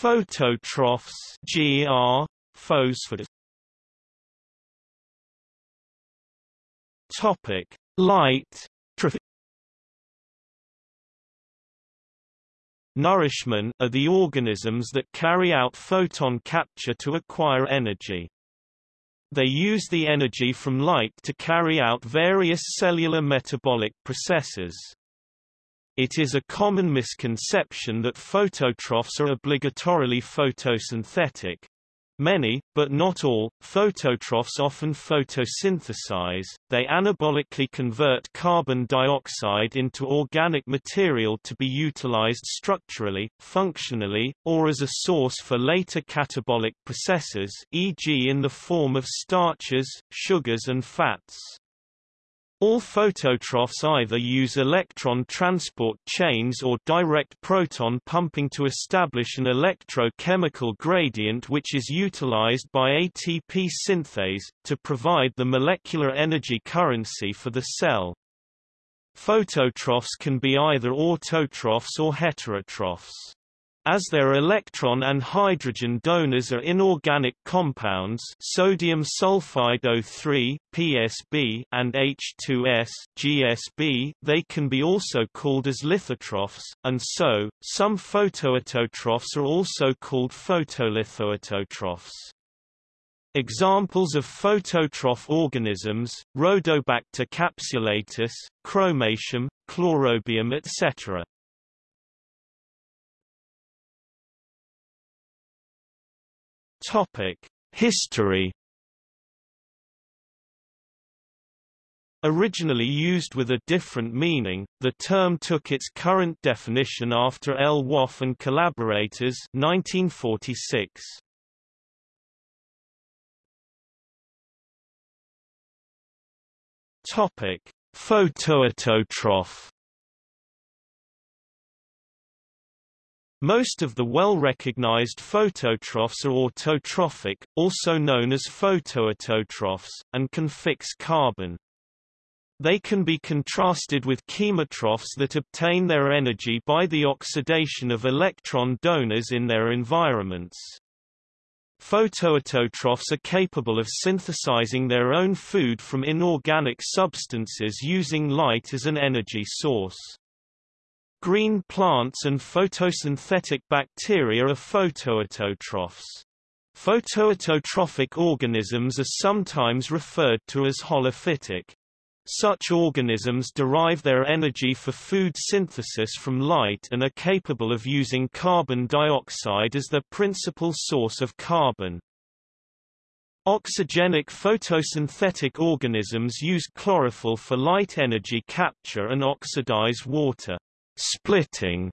Phototrophs GR, Topic: Light Nourishmen are the organisms that carry out photon capture to acquire energy. They use the energy from light to carry out various cellular metabolic processes. It is a common misconception that phototrophs are obligatorily photosynthetic, Many, but not all, phototrophs often photosynthesize, they anabolically convert carbon dioxide into organic material to be utilized structurally, functionally, or as a source for later catabolic processes e.g. in the form of starches, sugars and fats. All phototrophs either use electron transport chains or direct proton pumping to establish an electrochemical gradient which is utilized by ATP synthase, to provide the molecular energy currency for the cell. Phototrophs can be either autotrophs or heterotrophs. As their electron and hydrogen donors are inorganic compounds sodium sulfide O3 PSB and H2S GSB, they can be also called as lithotrophs, and so, some photoautotrophs are also called photolithoautotrophs. Examples of phototroph organisms, Rhodobacter capsulatus, Chromatium, Chlorobium etc. Topic: History. Originally used with a different meaning, the term took its current definition after Lwoff and collaborators 1946. Topic: Photoautotroph Most of the well-recognized phototrophs are autotrophic, also known as photoautotrophs, and can fix carbon. They can be contrasted with chemotrophs that obtain their energy by the oxidation of electron donors in their environments. Photoautotrophs are capable of synthesizing their own food from inorganic substances using light as an energy source. Green plants and photosynthetic bacteria are photoautotrophs. Photoautotrophic organisms are sometimes referred to as holophytic. Such organisms derive their energy for food synthesis from light and are capable of using carbon dioxide as their principal source of carbon. Oxygenic photosynthetic organisms use chlorophyll for light energy capture and oxidize water splitting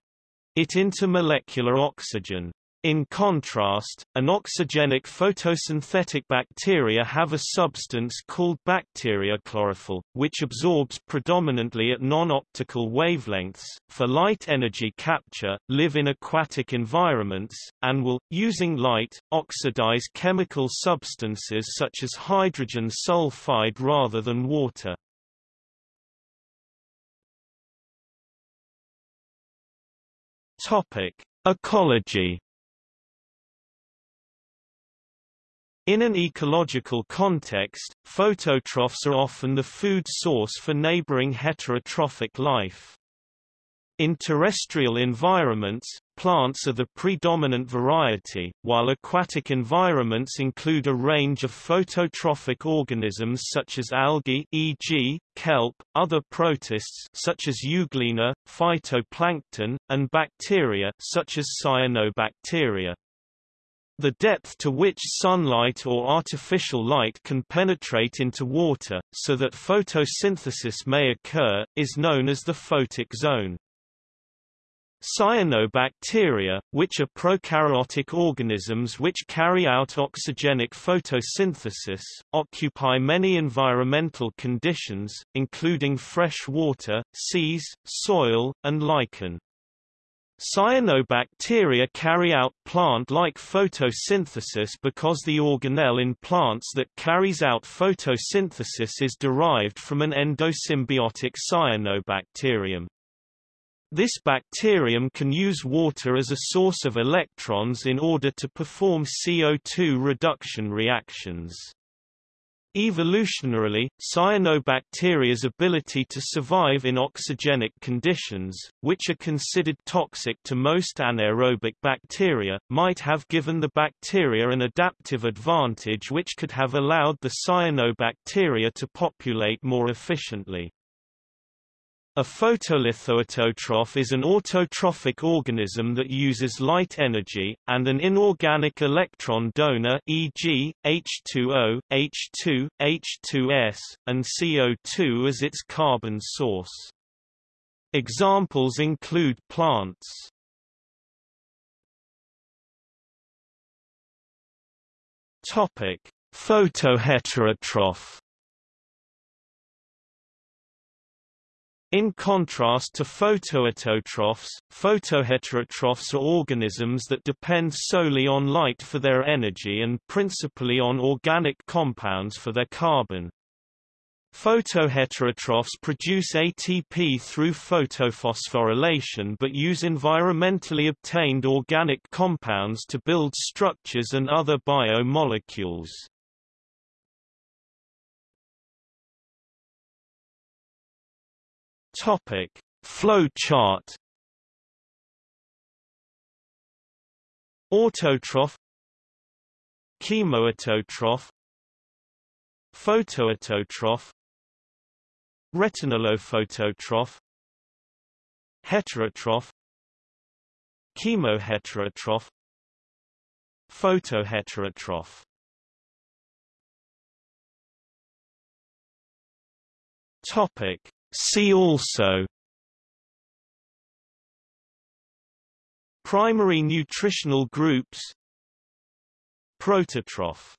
it into molecular oxygen. In contrast, anoxygenic photosynthetic bacteria have a substance called bacteriochlorophyll, which absorbs predominantly at non-optical wavelengths, for light energy capture, live in aquatic environments, and will, using light, oxidize chemical substances such as hydrogen sulfide rather than water. Topic: Ecology. In an ecological context, phototrophs are often the food source for neighboring heterotrophic life. In terrestrial environments, plants are the predominant variety, while aquatic environments include a range of phototrophic organisms such as algae e.g., kelp, other protists such as euglena, phytoplankton, and bacteria such as cyanobacteria. The depth to which sunlight or artificial light can penetrate into water, so that photosynthesis may occur, is known as the photic zone. Cyanobacteria, which are prokaryotic organisms which carry out oxygenic photosynthesis, occupy many environmental conditions, including fresh water, seas, soil, and lichen. Cyanobacteria carry out plant-like photosynthesis because the organelle in plants that carries out photosynthesis is derived from an endosymbiotic cyanobacterium. This bacterium can use water as a source of electrons in order to perform CO2 reduction reactions. Evolutionarily, cyanobacteria's ability to survive in oxygenic conditions, which are considered toxic to most anaerobic bacteria, might have given the bacteria an adaptive advantage which could have allowed the cyanobacteria to populate more efficiently. A photolithoautotroph is an autotrophic organism that uses light energy, and an inorganic electron donor e.g., H2O, H2, H2S, and CO2 as its carbon source. Examples include plants. Photoheterotroph In contrast to photoautotrophs, photoheterotrophs are organisms that depend solely on light for their energy and principally on organic compounds for their carbon. Photoheterotrophs produce ATP through photophosphorylation but use environmentally obtained organic compounds to build structures and other biomolecules. Topic: Flow chart. Autotroph Chemoautotroph Photoautotroph Retinalophototroph Heterotroph Chemoheterotroph Photoheterotroph Topic See also Primary nutritional groups Prototroph